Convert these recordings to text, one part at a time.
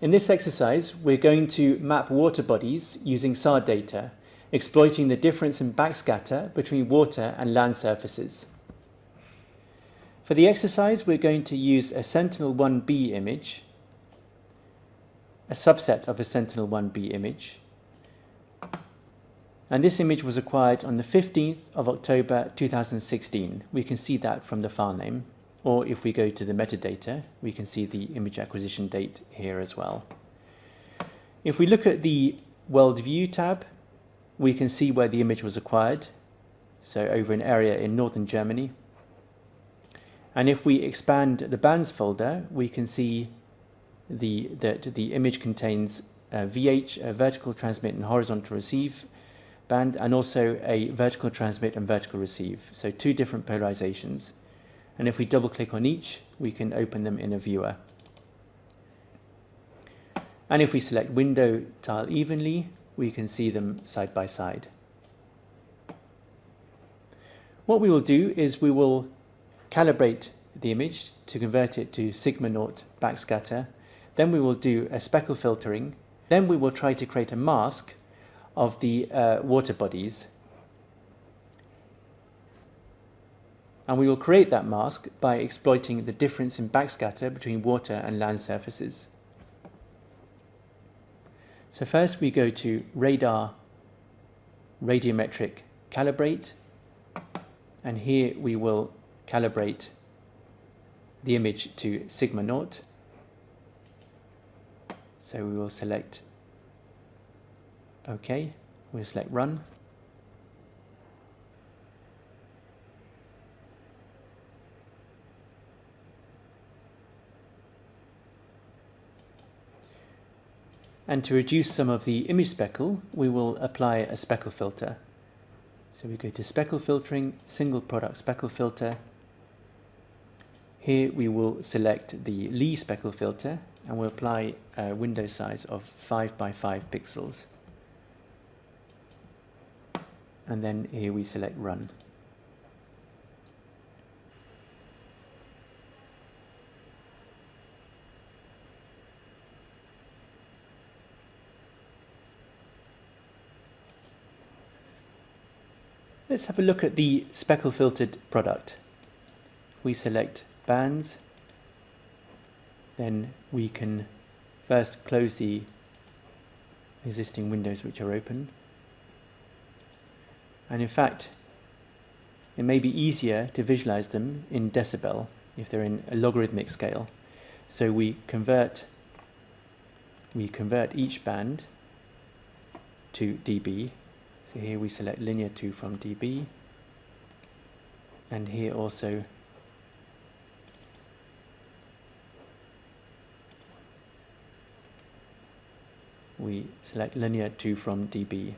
In this exercise, we're going to map water bodies using SAR data, exploiting the difference in backscatter between water and land surfaces. For the exercise, we're going to use a Sentinel-1B image, a subset of a Sentinel-1B image, and this image was acquired on the 15th of October 2016. We can see that from the file name. Or if we go to the metadata, we can see the image acquisition date here as well. If we look at the World View tab, we can see where the image was acquired. So over an area in northern Germany. And if we expand the bands folder, we can see the, that the image contains a VH, a vertical transmit and horizontal receive, band and also a vertical transmit and vertical receive. So two different polarizations. And if we double click on each, we can open them in a viewer. And if we select window tile evenly, we can see them side by side. What we will do is we will calibrate the image to convert it to sigma naught backscatter. Then we will do a speckle filtering. Then we will try to create a mask of the uh, water bodies. And we will create that mask by exploiting the difference in backscatter between water and land surfaces. So first we go to radar radiometric calibrate and here we will calibrate the image to sigma naught. So we will select OK. We'll select Run. And to reduce some of the image speckle, we will apply a speckle filter. So we go to speckle filtering, single product speckle filter. Here we will select the Lee speckle filter and we'll apply a window size of 5 by 5 pixels and then here we select run. Let's have a look at the speckle filtered product. We select bands, then we can first close the existing windows which are open and in fact, it may be easier to visualize them in decibel if they're in a logarithmic scale. So we convert we convert each band to dB. So here we select linear to from dB. And here also we select linear to from dB.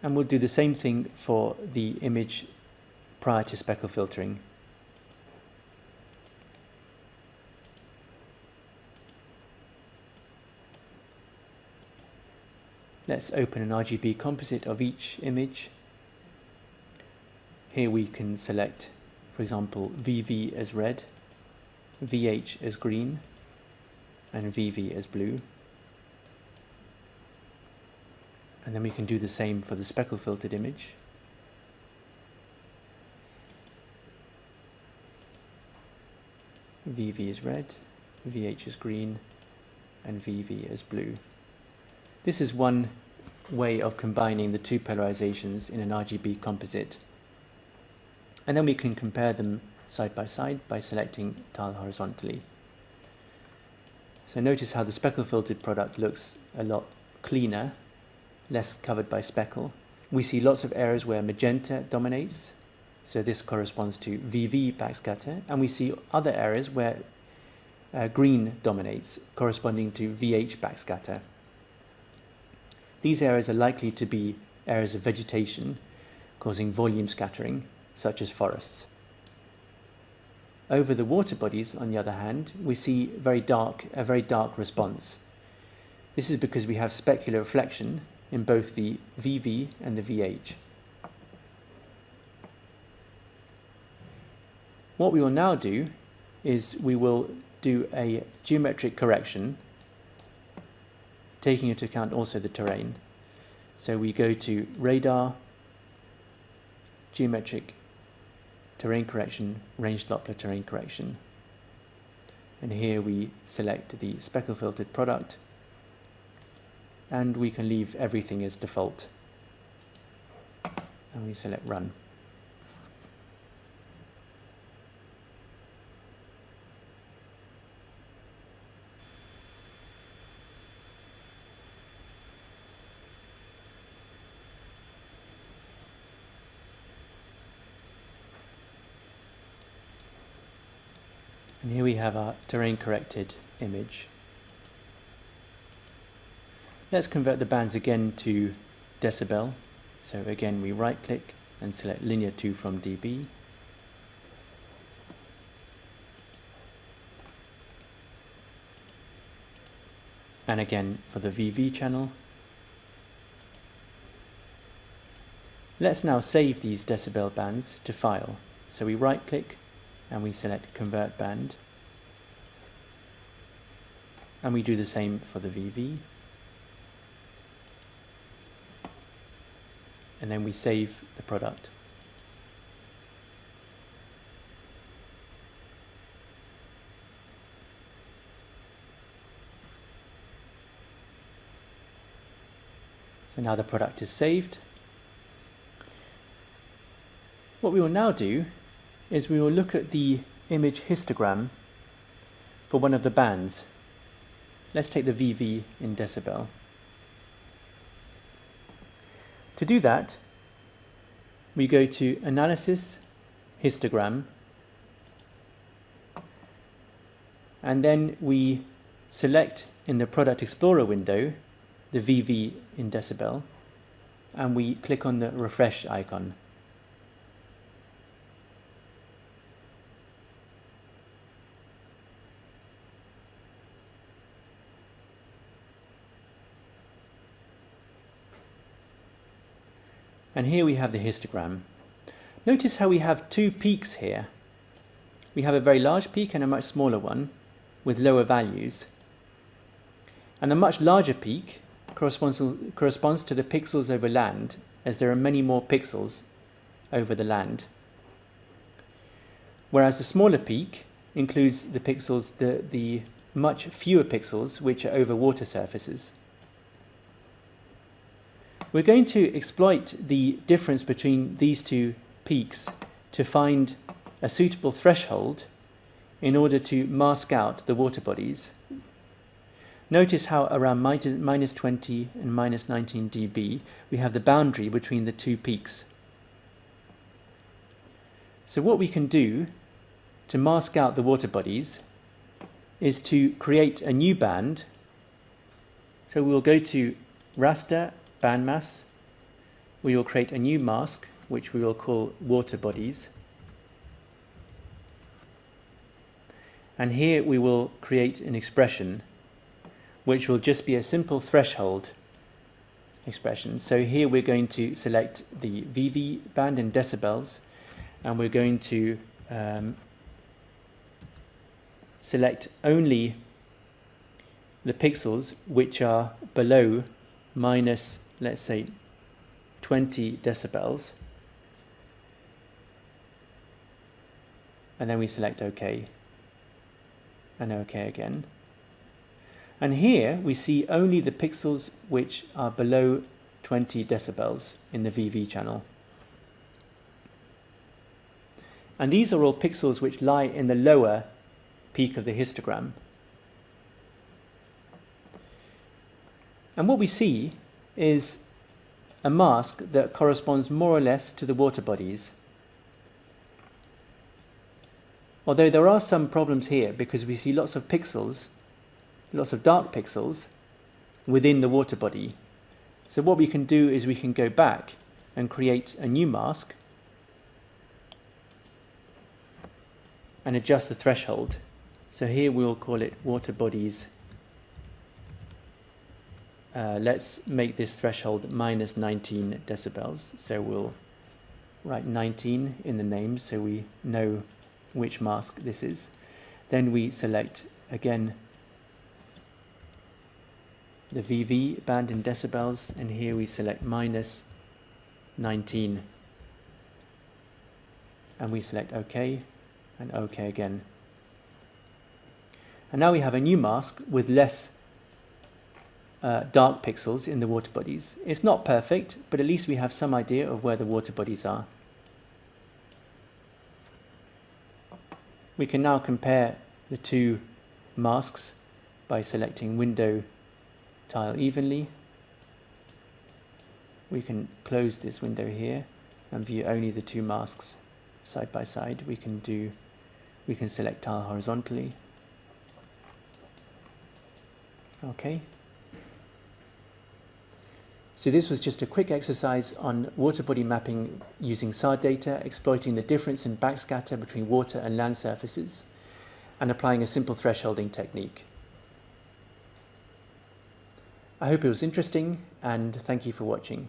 And we'll do the same thing for the image prior to speckle filtering. Let's open an RGB composite of each image. Here we can select, for example, VV as red, VH as green, and VV as blue. And then we can do the same for the speckle filtered image. VV is red, VH is green, and VV is blue. This is one way of combining the two polarizations in an RGB composite. And then we can compare them side by side by selecting tile horizontally. So notice how the speckle filtered product looks a lot cleaner less covered by speckle. We see lots of areas where magenta dominates, so this corresponds to VV backscatter, and we see other areas where uh, green dominates, corresponding to VH backscatter. These areas are likely to be areas of vegetation, causing volume scattering, such as forests. Over the water bodies, on the other hand, we see very dark, a very dark response. This is because we have specular reflection, in both the VV and the VH. What we will now do is we will do a geometric correction taking into account also the terrain. So we go to radar, geometric terrain correction, range Doppler terrain correction. And here we select the speckle filtered product and we can leave everything as default. And we select run. And here we have our terrain corrected image. Let's convert the bands again to decibel. So again, we right click and select linear to from dB. And again, for the VV channel, Let's now save these decibel bands to file. So we right click and we select convert band and we do the same for the VV and then we save the product. So now the product is saved. What we will now do is we will look at the image histogram for one of the bands. Let's take the VV in decibel. To do that, we go to Analysis, Histogram, and then we select in the Product Explorer window the VV in decibel, and we click on the refresh icon. And here we have the histogram. Notice how we have two peaks here. We have a very large peak and a much smaller one with lower values. And the much larger peak corresponds, corresponds to the pixels over land as there are many more pixels over the land. Whereas the smaller peak includes the pixels, the, the much fewer pixels which are over water surfaces. We're going to exploit the difference between these two peaks to find a suitable threshold in order to mask out the water bodies. Notice how around minus 20 and minus 19 dB we have the boundary between the two peaks. So what we can do to mask out the water bodies is to create a new band. So we'll go to raster band maths, we will create a new mask, which we will call water bodies. And here we will create an expression, which will just be a simple threshold expression. So here we're going to select the VV band in decibels, and we're going to um, select only the pixels which are below minus let's say 20 decibels. And then we select OK. And OK again. And here we see only the pixels which are below 20 decibels in the VV channel. And these are all pixels which lie in the lower peak of the histogram. And what we see is a mask that corresponds more or less to the water bodies. Although there are some problems here because we see lots of pixels, lots of dark pixels within the water body. So what we can do is we can go back and create a new mask and adjust the threshold. So here we'll call it water bodies uh, let's make this threshold minus 19 decibels. So we'll write 19 in the name so we know which mask this is. Then we select again the VV band in decibels and here we select minus 19 and we select OK and OK again. And now we have a new mask with less uh, dark pixels in the water bodies. It's not perfect, but at least we have some idea of where the water bodies are. We can now compare the two masks by selecting window tile evenly. We can close this window here and view only the two masks side by side. We can do we can select tile horizontally. Okay. So this was just a quick exercise on water body mapping using SAR data, exploiting the difference in backscatter between water and land surfaces, and applying a simple thresholding technique. I hope it was interesting, and thank you for watching.